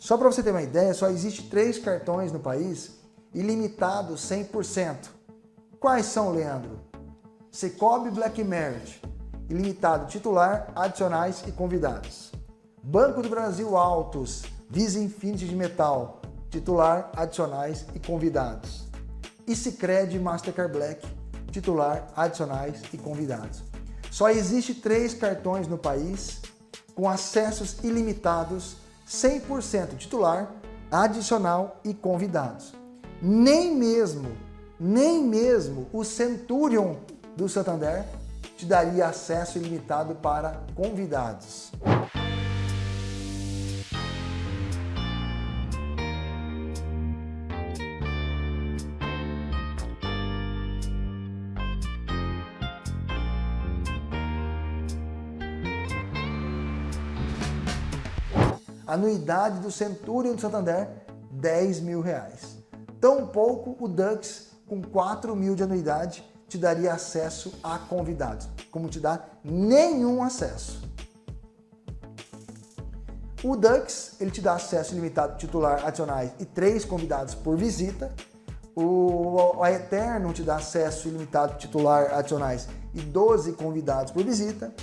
Só para você ter uma ideia, só existe três cartões no país ilimitados 100%. Quais são, Leandro? Cicobi Black Merit, ilimitado titular, adicionais e convidados. Banco do Brasil Altos, Visa Infinity de Metal, titular, adicionais e convidados. E Cicred Mastercard Black, titular, adicionais e convidados. Só existe três cartões no país com acessos ilimitados, 100% titular, adicional e convidados. Nem mesmo, nem mesmo o Centurion do Santander te daria acesso ilimitado para convidados. Anuidade do Centurion do Santander, 10 mil reais. Tão pouco o Dux, com 4 mil de anuidade, te daria acesso a convidados, como te dá nenhum acesso. O Dux, ele te dá acesso ilimitado titular adicionais e três convidados por visita. O Eterno te dá acesso ilimitado titular adicionais e 12 convidados por visita.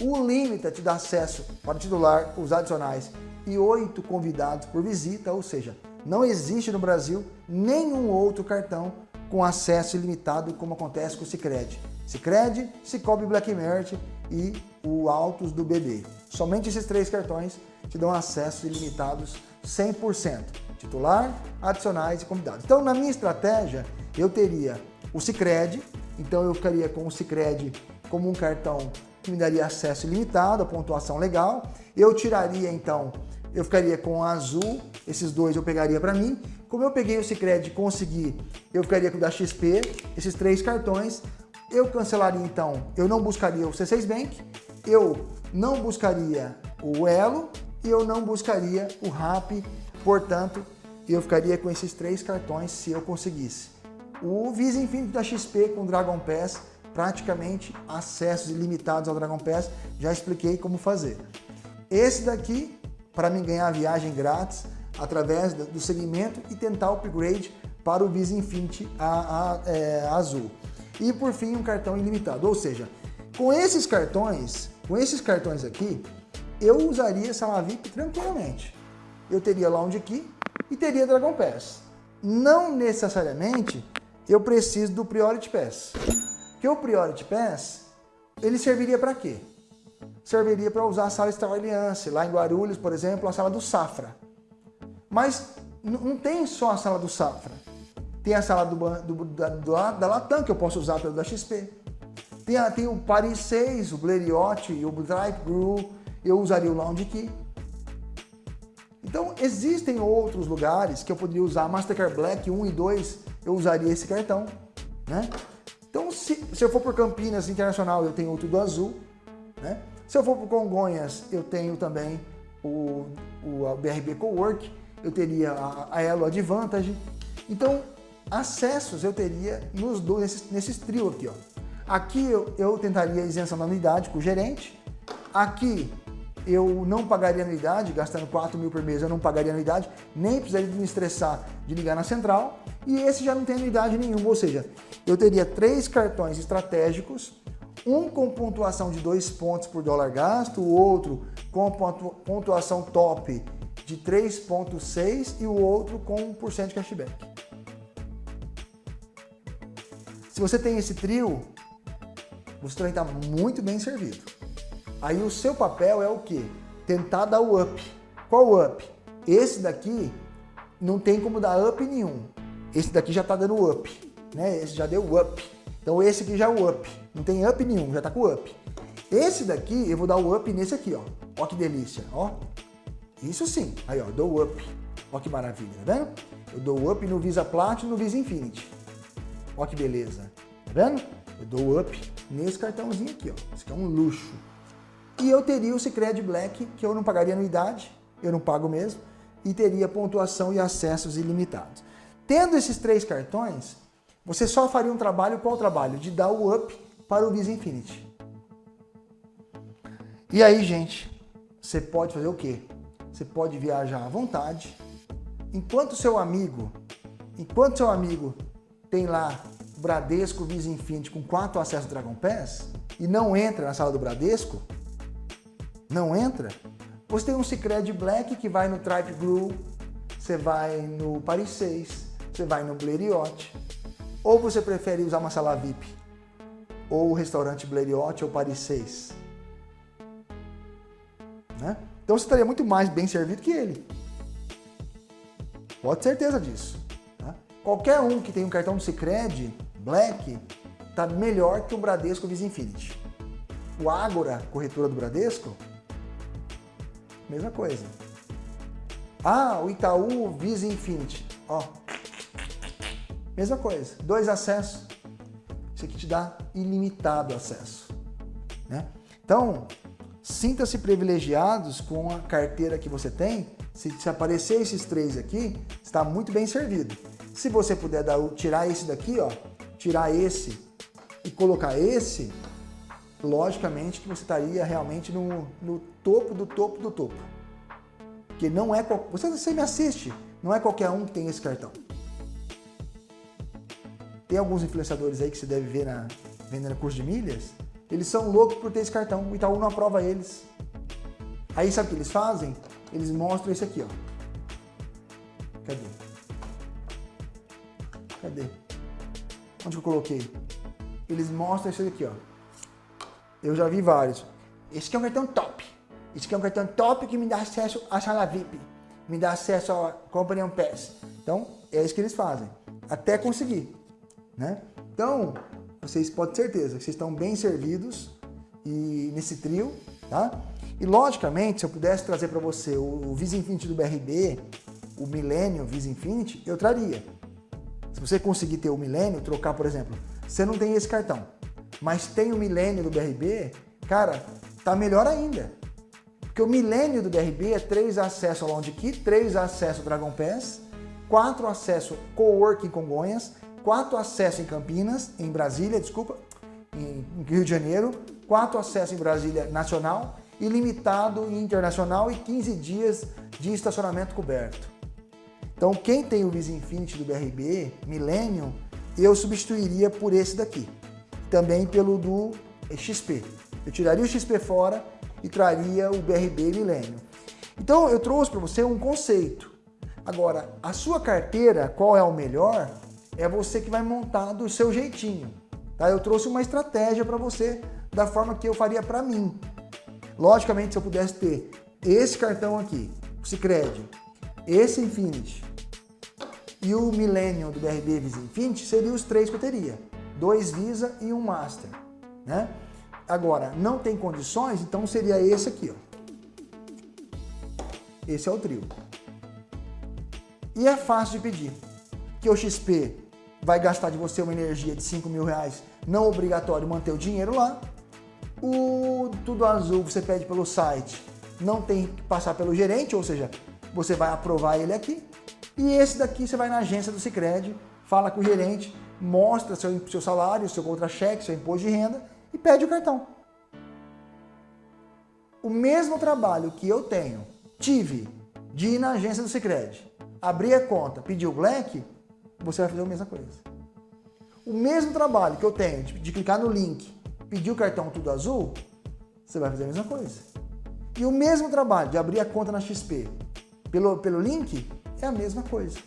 O Limita te dá acesso para titular, os adicionais e 8 convidados por visita, ou seja, não existe no Brasil nenhum outro cartão com acesso ilimitado, como acontece com o Cicred. Cicred, Cicobi Black Merit e o Autos do BB. Somente esses três cartões te dão acesso ilimitados 100%. Titular, adicionais e convidados. Então, na minha estratégia, eu teria o Cicred, então eu ficaria com o Cicred como um cartão que me daria acesso ilimitado, a pontuação legal. Eu tiraria, então, eu ficaria com o azul, esses dois eu pegaria para mim. Como eu peguei o Cicred e consegui, eu ficaria com o da XP, esses três cartões. Eu cancelaria então, eu não buscaria o C6 Bank, eu não buscaria o Elo e eu não buscaria o RAP, portanto, eu ficaria com esses três cartões se eu conseguisse. O Visa Infinito da XP com Dragon Pass, praticamente acessos ilimitados ao Dragon Pass, já expliquei como fazer. Esse daqui para mim ganhar a viagem grátis através do segmento e tentar o upgrade para o Visa Infinity a, a, é, azul. E por fim, um cartão ilimitado. Ou seja, com esses cartões, com esses cartões aqui, eu usaria Sala VIP tranquilamente. Eu teria Lounge Key e teria Dragon Pass. Não necessariamente eu preciso do Priority Pass. Que o Priority Pass, ele serviria para quê? Serviria para usar a sala Star Alliance, lá em Guarulhos, por exemplo, a sala do Safra. Mas não tem só a sala do Safra. Tem a sala do, do, da, da Latam, que eu posso usar pelo da XP. Tem, tem o Paris 6, o Blériot o Drive Brew. Eu usaria o Lounge Key. Então, existem outros lugares que eu poderia usar. Mastercard Black 1 e 2, eu usaria esse cartão. Né? Então, se, se eu for por Campinas Internacional, eu tenho o Tudo Azul. Né? Se eu for para o Congonhas, eu tenho também o, o BRB Cowork, eu teria a, a Elo Advantage. Então, acessos eu teria nos dois, nesses, nesses trio aqui. Ó. Aqui eu, eu tentaria a isenção da anuidade com o gerente. Aqui eu não pagaria anuidade, gastando 4 mil por mês eu não pagaria anuidade, nem precisaria me estressar de ligar na central. E esse já não tem anuidade nenhuma, ou seja, eu teria três cartões estratégicos um com pontuação de 2 pontos por dólar gasto, o outro com pontuação top de 3,6 e o outro com 1% de cashback. Se você tem esse trio, você também está muito bem servido. Aí o seu papel é o quê? Tentar dar o up. Qual o up? Esse daqui não tem como dar up nenhum. Esse daqui já está dando up. Né? Esse já deu up. Então esse aqui já é o up. Não tem up nenhum, já tá com up. Esse daqui, eu vou dar o up nesse aqui, ó. Ó que delícia, ó. Isso sim. Aí, ó, dou up. Ó que maravilha, tá vendo? Eu dou up no Visa Platinum e no Visa Infinity. Ó que beleza. Tá vendo? Eu dou up nesse cartãozinho aqui, ó. Isso aqui é um luxo. E eu teria o Cicred Black, que eu não pagaria anuidade, eu não pago mesmo, e teria pontuação e acessos ilimitados. Tendo esses três cartões, você só faria um trabalho, qual trabalho? De dar o up para o Visa Infinity. E aí, gente, você pode fazer o quê? você pode viajar à vontade. Enquanto seu amigo, enquanto seu amigo tem lá Bradesco Visa Infinity com quatro acessos Dragon Pass e não entra na sala do Bradesco, não entra, você tem um Cicred Black que vai no Tripe Blue, você vai no Paris 6, você vai no Blériot, ou você prefere usar uma sala VIP, ou o restaurante Blériot ou Paris 6. Né? Então você estaria muito mais bem servido que ele. Pode ter certeza disso. Tá? Qualquer um que tem um cartão do Cicred Black está melhor que o Bradesco Visa Infinity. O Ágora, corretora do Bradesco, mesma coisa. Ah, o Itaú Visa Infinity. Ó, mesma coisa. Dois acessos. Isso aqui te dá ilimitado acesso. Né? Então, sinta-se privilegiados com a carteira que você tem. Se, se aparecer esses três aqui, está muito bem servido. Se você puder dar, tirar esse daqui, ó, tirar esse e colocar esse, logicamente que você estaria realmente no, no topo do topo do topo. Porque não é... Você, você me assiste, não é qualquer um que tem esse cartão. Tem alguns influenciadores aí que você deve ver na, vendendo curso de milhas, eles são loucos por ter esse cartão, o Itaú não aprova eles. Aí sabe o que eles fazem? Eles mostram esse aqui, ó. Cadê? Cadê? Onde eu coloquei? Eles mostram esse aqui, ó. Eu já vi vários. Esse aqui é um cartão top. Esse aqui é um cartão top que me dá acesso à sala VIP. Me dá acesso à Company Pass. Então, é isso que eles fazem. Até conseguir. Né? Então, vocês podem ter certeza que vocês estão bem servidos e nesse trio, tá? E logicamente, se eu pudesse trazer para você o, Visa Infinity do BRB, o Millennium Visa Infinity, eu traria. Se você conseguir ter o Millennium, trocar, por exemplo, você não tem esse cartão, mas tem o Millennium do BRB, cara, tá melhor ainda. Porque o Millennium do BRB é três acessos ao Lounge Key, três acessos ao Dragon Pass, quatro acessos Coworking Congonhas, quatro acessos em Campinas, em Brasília, desculpa, em Rio de Janeiro, quatro acessos em Brasília Nacional, ilimitado e internacional e 15 dias de estacionamento coberto. Então quem tem o Visa Infinity do BRB, Millennium, eu substituiria por esse daqui. Também pelo do XP. Eu tiraria o XP fora e traria o BRB Millennium. Então eu trouxe para você um conceito. Agora, a sua carteira, qual é o melhor? É você que vai montar do seu jeitinho. Tá? Eu trouxe uma estratégia para você da forma que eu faria para mim. Logicamente, se eu pudesse ter esse cartão aqui, o Cicred, esse Infinity e o Millennium do BRB Visa Infinity, seriam os três que eu teria. Dois Visa e um Master. Né? Agora, não tem condições, então seria esse aqui. Ó. Esse é o trio. E é fácil de pedir. Que o XP vai gastar de você uma energia de 5 mil reais, não obrigatório manter o dinheiro lá. O Tudo Azul você pede pelo site, não tem que passar pelo gerente, ou seja, você vai aprovar ele aqui. E esse daqui você vai na agência do Cicred, fala com o gerente, mostra seu, seu salário, seu contra-cheque, seu imposto de renda e pede o cartão. O mesmo trabalho que eu tenho, tive, de ir na agência do Cicred, abrir a conta, pedir o Black, você vai fazer a mesma coisa. O mesmo trabalho que eu tenho de, clicar no link, pedir o cartão tudo azul, você vai fazer a mesma coisa. E o mesmo trabalho de abrir a conta na XP pelo, pelo link é a mesma coisa.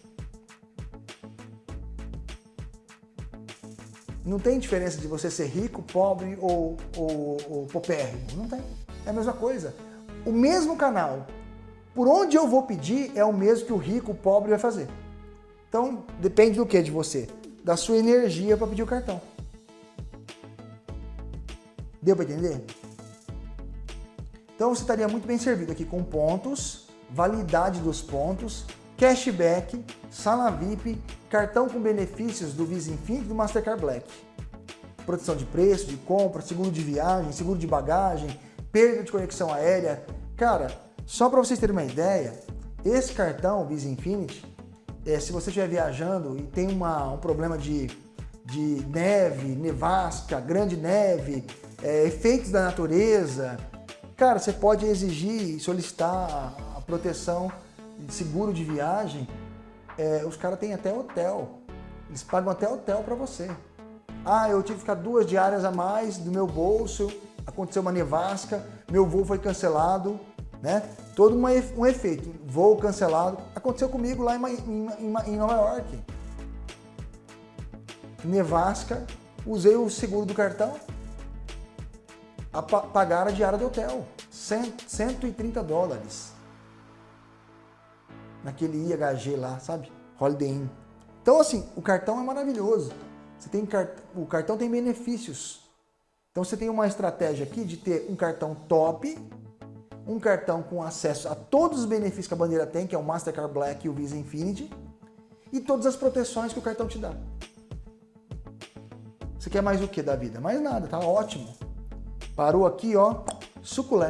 Não tem diferença de você ser rico, pobre ou, ou, ou popérrimo. Não tem. É a mesma coisa. O mesmo canal, por onde eu vou pedir, é o mesmo que o rico, o pobre vai fazer. Então, depende do que de você? Da sua energia para pedir o cartão. Deu para entender? Então você estaria muito bem servido aqui com pontos, validade dos pontos, cashback, sala VIP, cartão com benefícios do Visa Infinity e do Mastercard Black. Proteção de preço, de compra, seguro de viagem, seguro de bagagem, perda de conexão aérea. Cara, só para vocês terem uma ideia, esse cartão Visa Infinity, é, se você estiver viajando e tem uma, um problema de, de neve, nevasca, grande neve, é, efeitos da natureza, cara, você pode exigir e solicitar proteção, seguro de viagem, é, os caras têm até hotel. Eles pagam até hotel para você. Ah, eu tive que ficar duas diárias a mais do meu bolso, aconteceu uma nevasca, meu voo foi cancelado, né? Todo uma, um efeito, voo cancelado. Aconteceu comigo lá em, em, em Nova York. Nevasca, usei o seguro do cartão, a pagar a diária do hotel, 100, 130 dólares. Naquele IHG lá, sabe? Holiday Inn. Então assim, o cartão é maravilhoso. Você tem, o cartão tem benefícios. Então você tem uma estratégia aqui de ter um cartão top, um cartão com acesso a todos os benefícios que a bandeira tem, que é o Mastercard Black e o Visa Infinity, e todas as proteções que o cartão te dá. Você quer mais o que da vida? Mais nada, tá ótimo. Parou aqui, ó, suculé.